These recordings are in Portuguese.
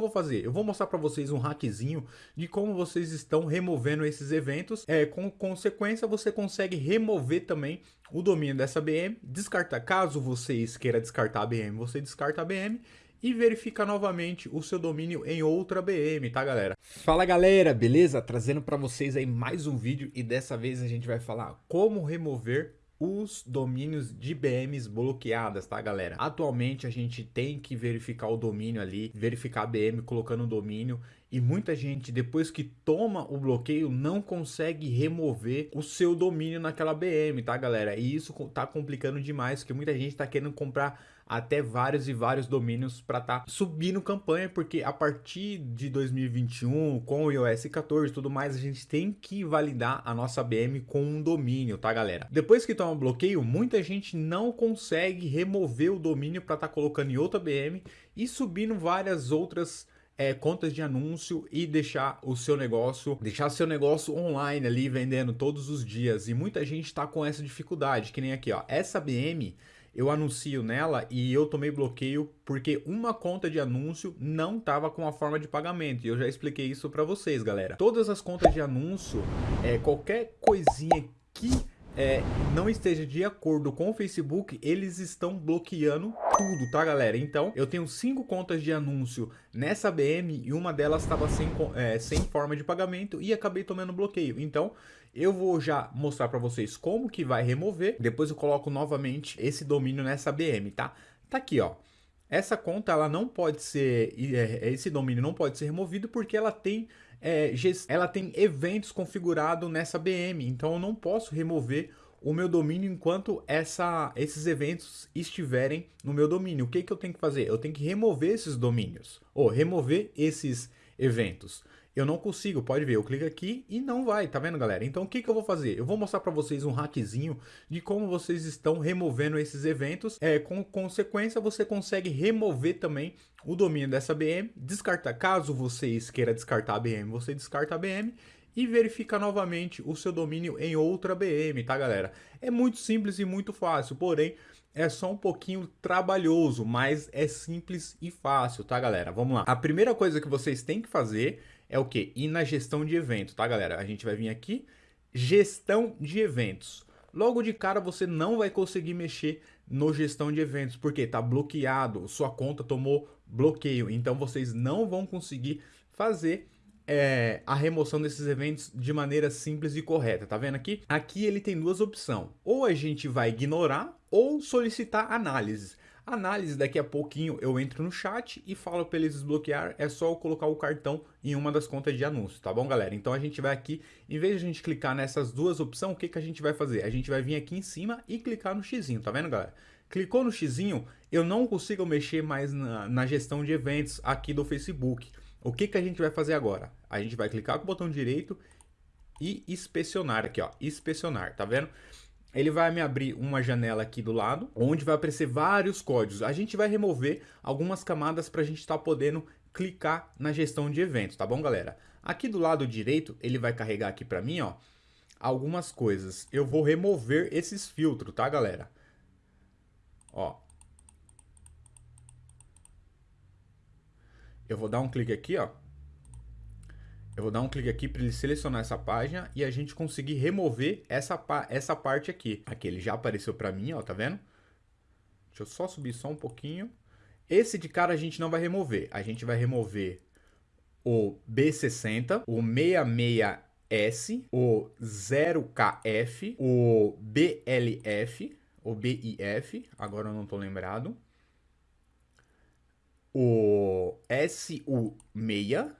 eu vou fazer? Eu vou mostrar para vocês um hackzinho de como vocês estão removendo esses eventos. É, com consequência, você consegue remover também o domínio dessa BM, descartar. Caso vocês queira descartar a BM, você descarta a BM e verifica novamente o seu domínio em outra BM, tá galera? Fala galera, beleza? Trazendo para vocês aí mais um vídeo e dessa vez a gente vai falar como remover os domínios de BMs bloqueadas, tá galera? Atualmente a gente tem que verificar o domínio ali, verificar a BM colocando o domínio e muita gente depois que toma o bloqueio não consegue remover o seu domínio naquela BM, tá galera? E isso tá complicando demais, porque muita gente tá querendo comprar até vários e vários domínios para tá subindo campanha, porque a partir de 2021, com o iOS 14 e tudo mais, a gente tem que validar a nossa BM com um domínio, tá galera? Depois que toma bloqueio, muita gente não consegue remover o domínio para tá colocando em outra BM e subindo várias outras é, contas de anúncio e deixar o seu negócio, deixar seu negócio online ali vendendo todos os dias. E muita gente está com essa dificuldade, que nem aqui, ó. Essa BM eu anuncio nela e eu tomei bloqueio porque uma conta de anúncio não estava com a forma de pagamento. E eu já expliquei isso para vocês, galera. Todas as contas de anúncio, é, qualquer coisinha que é, não esteja de acordo com o Facebook, eles estão bloqueando tudo, tá galera? Então, eu tenho cinco contas de anúncio nessa BM e uma delas estava sem, é, sem forma de pagamento e acabei tomando bloqueio. Então, eu vou já mostrar para vocês como que vai remover, depois eu coloco novamente esse domínio nessa BM, tá? Tá aqui, ó. Essa conta ela não pode ser, é, esse domínio não pode ser removido porque ela tem, é, ela tem eventos configurados nessa BM, então eu não posso remover o meu domínio enquanto essa, esses eventos estiverem no meu domínio. O que, que eu tenho que fazer? Eu tenho que remover esses domínios, ou remover esses eventos eu não consigo, pode ver, eu clico aqui e não vai, tá vendo galera? Então o que, que eu vou fazer? Eu vou mostrar para vocês um hackzinho de como vocês estão removendo esses eventos, é, com consequência você consegue remover também o domínio dessa BM, descartar, caso vocês queira descartar a BM, você descarta a BM e verifica novamente o seu domínio em outra BM, tá galera? É muito simples e muito fácil, porém é só um pouquinho trabalhoso, mas é simples e fácil, tá galera? Vamos lá. A primeira coisa que vocês têm que fazer é o que? Ir na gestão de eventos, tá galera? A gente vai vir aqui, gestão de eventos. Logo de cara você não vai conseguir mexer no gestão de eventos, porque tá bloqueado, sua conta tomou bloqueio, então vocês não vão conseguir fazer é, a remoção desses eventos de maneira simples e correta, tá vendo aqui? Aqui ele tem duas opções, ou a gente vai ignorar ou solicitar análises. Análise, daqui a pouquinho eu entro no chat e falo para eles desbloquear, é só eu colocar o cartão em uma das contas de anúncio, tá bom galera? Então a gente vai aqui, em vez de a gente clicar nessas duas opções, o que, que a gente vai fazer? A gente vai vir aqui em cima e clicar no xizinho, tá vendo galera? Clicou no xizinho, eu não consigo mexer mais na, na gestão de eventos aqui do Facebook. O que, que a gente vai fazer agora? A gente vai clicar com o botão direito e inspecionar aqui, ó, inspecionar, tá vendo? Ele vai me abrir uma janela aqui do lado, onde vai aparecer vários códigos. A gente vai remover algumas camadas para a gente estar tá podendo clicar na gestão de eventos, tá bom, galera? Aqui do lado direito, ele vai carregar aqui para mim, ó, algumas coisas. Eu vou remover esses filtros, tá, galera? Ó. Eu vou dar um clique aqui, ó. Eu vou dar um clique aqui para ele selecionar essa página e a gente conseguir remover essa, essa parte aqui. Aqui ele já apareceu para mim, ó, tá vendo? Deixa eu só subir só um pouquinho. Esse de cara a gente não vai remover. A gente vai remover o B60, o 66S, o 0KF, o BLF, o BIF, agora eu não tô lembrado. O SU6,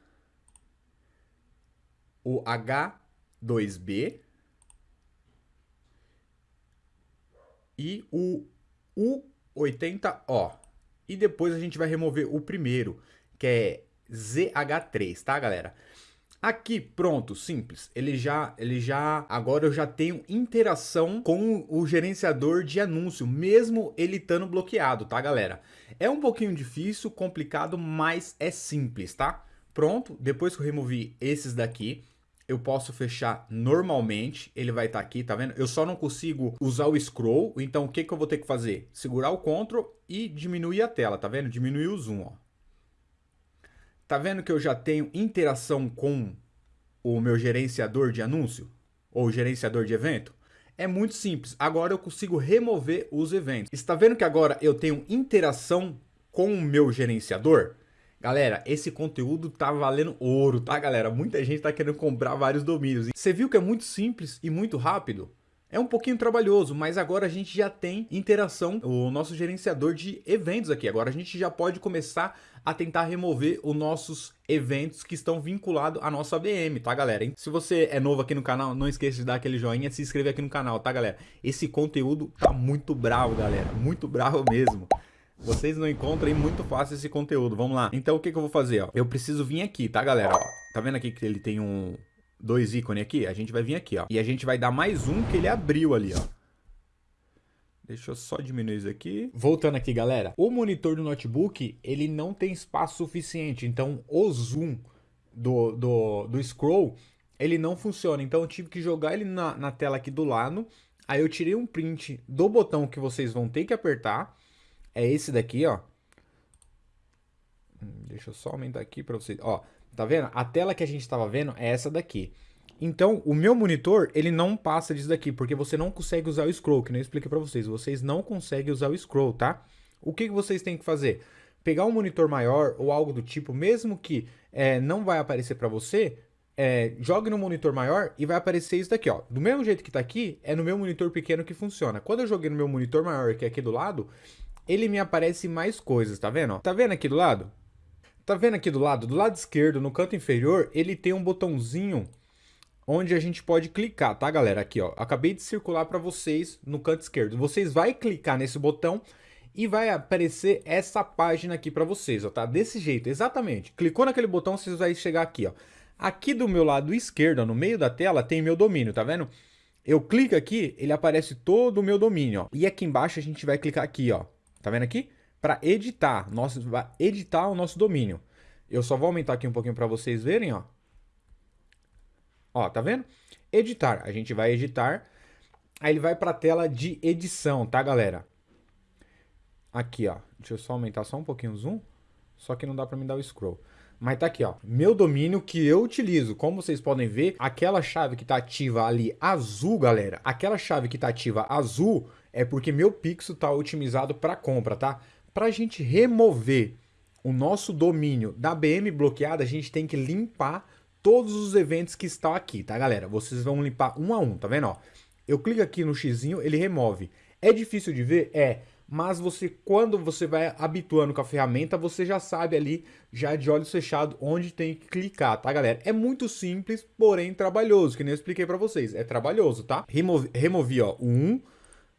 o H2B e o U80O. E depois a gente vai remover o primeiro, que é ZH3, tá, galera? Aqui, pronto, simples. Ele já, ele já, agora eu já tenho interação com o gerenciador de anúncio, mesmo ele estando bloqueado, tá, galera? É um pouquinho difícil, complicado, mas é simples, tá? Pronto, depois que eu removi esses daqui, eu posso fechar normalmente, ele vai estar tá aqui, tá vendo? Eu só não consigo usar o scroll, então o que, que eu vou ter que fazer? Segurar o Ctrl e diminuir a tela, tá vendo? Diminuir o zoom, ó. Tá vendo que eu já tenho interação com o meu gerenciador de anúncio? Ou gerenciador de evento? É muito simples. Agora eu consigo remover os eventos. Está vendo que agora eu tenho interação com o meu gerenciador? Galera, esse conteúdo tá valendo ouro, tá, galera? Muita gente tá querendo comprar vários domínios. Você viu que é muito simples e muito rápido? É um pouquinho trabalhoso, mas agora a gente já tem interação, o nosso gerenciador de eventos aqui. Agora a gente já pode começar a tentar remover os nossos eventos que estão vinculados à nossa BM, tá, galera? Se você é novo aqui no canal, não esqueça de dar aquele joinha e se inscrever aqui no canal, tá, galera? Esse conteúdo tá muito bravo, galera. Muito bravo mesmo. Vocês não encontram muito fácil esse conteúdo. Vamos lá. Então o que, que eu vou fazer, ó? Eu preciso vir aqui, tá, galera? Ó, tá vendo aqui que ele tem um, dois ícones aqui, a gente vai vir aqui, ó. E a gente vai dar mais um que ele abriu ali, ó. Deixa eu só diminuir isso aqui. Voltando aqui, galera. O monitor do notebook, ele não tem espaço suficiente. Então, o zoom do, do, do scroll, ele não funciona. Então, eu tive que jogar ele na, na tela aqui do lado. Aí, eu tirei um print do botão que vocês vão ter que apertar. É esse daqui, ó. Hum, deixa eu só aumentar aqui para vocês. Ó, Tá vendo? A tela que a gente estava vendo é essa daqui. Então, o meu monitor, ele não passa disso daqui, porque você não consegue usar o scroll, que eu expliquei para vocês. Vocês não conseguem usar o scroll, tá? O que, que vocês têm que fazer? Pegar um monitor maior ou algo do tipo, mesmo que é, não vai aparecer para você, é, jogue no monitor maior e vai aparecer isso daqui, ó. Do mesmo jeito que tá aqui, é no meu monitor pequeno que funciona. Quando eu joguei no meu monitor maior, que é aqui do lado, ele me aparece mais coisas, tá vendo? Tá vendo aqui do lado? Tá vendo aqui do lado? Do lado esquerdo, no canto inferior, ele tem um botãozinho onde a gente pode clicar, tá, galera? Aqui, ó. Acabei de circular para vocês no canto esquerdo. Vocês vai clicar nesse botão e vai aparecer essa página aqui para vocês, ó, tá? Desse jeito, exatamente. Clicou naquele botão, vocês vai chegar aqui, ó. Aqui do meu lado esquerdo, ó, no meio da tela, tem meu domínio, tá vendo? Eu clico aqui, ele aparece todo o meu domínio, ó. E aqui embaixo a gente vai clicar aqui, ó. Tá vendo aqui? para editar, nosso, editar o nosso domínio. Eu só vou aumentar aqui um pouquinho para vocês verem, ó. Ó, tá vendo? Editar, a gente vai editar, aí ele vai para a tela de edição, tá, galera? Aqui, ó, deixa eu só aumentar só um pouquinho o zoom, só que não dá para me dar o scroll. Mas tá aqui, ó, meu domínio que eu utilizo. Como vocês podem ver, aquela chave que tá ativa ali azul, galera, aquela chave que tá ativa azul é porque meu pixel tá otimizado para compra, tá? Para a gente remover o nosso domínio da BM bloqueada, a gente tem que limpar todos os eventos que estão aqui, tá, galera? Vocês vão limpar um a um, tá vendo? Ó, eu clico aqui no xizinho, ele remove. É difícil de ver? É. Mas você, quando você vai habituando com a ferramenta, você já sabe ali, já de olhos fechados, onde tem que clicar, tá, galera? É muito simples, porém trabalhoso, que nem eu expliquei para vocês. É trabalhoso, tá? Removi, removi, ó, um.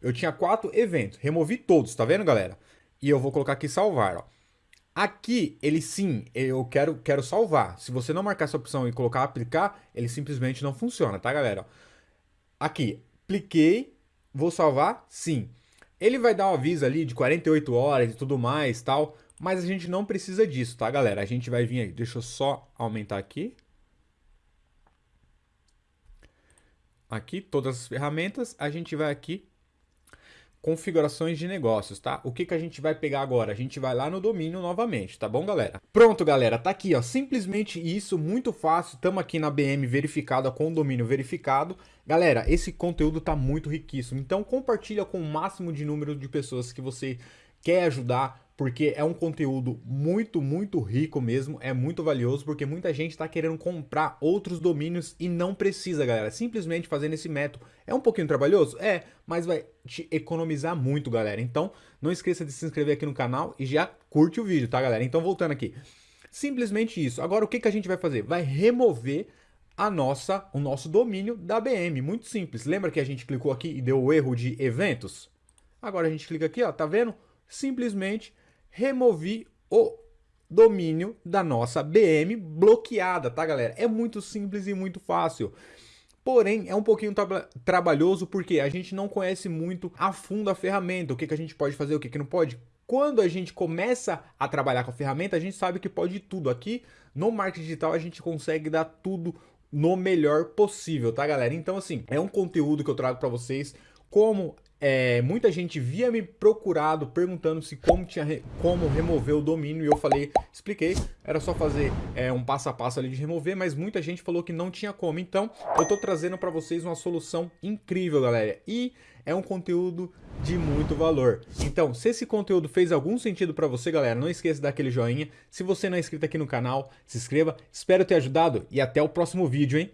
Eu tinha quatro eventos, removi todos, tá vendo, galera? e eu vou colocar aqui salvar, ó. Aqui, ele sim, eu quero, quero salvar. Se você não marcar essa opção e colocar aplicar, ele simplesmente não funciona, tá, galera? Aqui, cliquei, vou salvar, sim. Ele vai dar um aviso ali de 48 horas e tudo mais, tal, mas a gente não precisa disso, tá, galera? A gente vai vir aí, deixa eu só aumentar aqui. Aqui, todas as ferramentas, a gente vai aqui configurações de negócios, tá? O que, que a gente vai pegar agora? A gente vai lá no domínio novamente, tá bom, galera? Pronto, galera, tá aqui, ó, simplesmente isso, muito fácil, estamos aqui na BM verificada com o domínio verificado. Galera, esse conteúdo tá muito riquíssimo, então compartilha com o máximo de número de pessoas que você quer ajudar, porque é um conteúdo muito, muito rico mesmo, é muito valioso, porque muita gente está querendo comprar outros domínios e não precisa, galera. Simplesmente fazendo esse método é um pouquinho trabalhoso? É, mas vai te economizar muito, galera. Então, não esqueça de se inscrever aqui no canal e já curte o vídeo, tá, galera? Então, voltando aqui. Simplesmente isso. Agora, o que, que a gente vai fazer? Vai remover a nossa, o nosso domínio da BM. Muito simples. Lembra que a gente clicou aqui e deu o erro de eventos? Agora a gente clica aqui, ó, tá vendo? Simplesmente removi o domínio da nossa BM bloqueada, tá, galera? É muito simples e muito fácil. Porém, é um pouquinho tra trabalhoso porque a gente não conhece muito a fundo a ferramenta, o que, que a gente pode fazer, o que, que não pode. Quando a gente começa a trabalhar com a ferramenta, a gente sabe que pode tudo. Aqui no marketing digital a gente consegue dar tudo no melhor possível, tá, galera? Então, assim, é um conteúdo que eu trago para vocês como é, muita gente via me procurado perguntando se como tinha re, como remover o domínio e eu falei, expliquei, era só fazer é, um passo a passo ali de remover, mas muita gente falou que não tinha como. Então, eu tô trazendo para vocês uma solução incrível, galera. E é um conteúdo de muito valor. Então, se esse conteúdo fez algum sentido para você, galera, não esqueça de dar aquele joinha. Se você não é inscrito aqui no canal, se inscreva. Espero ter ajudado e até o próximo vídeo, hein?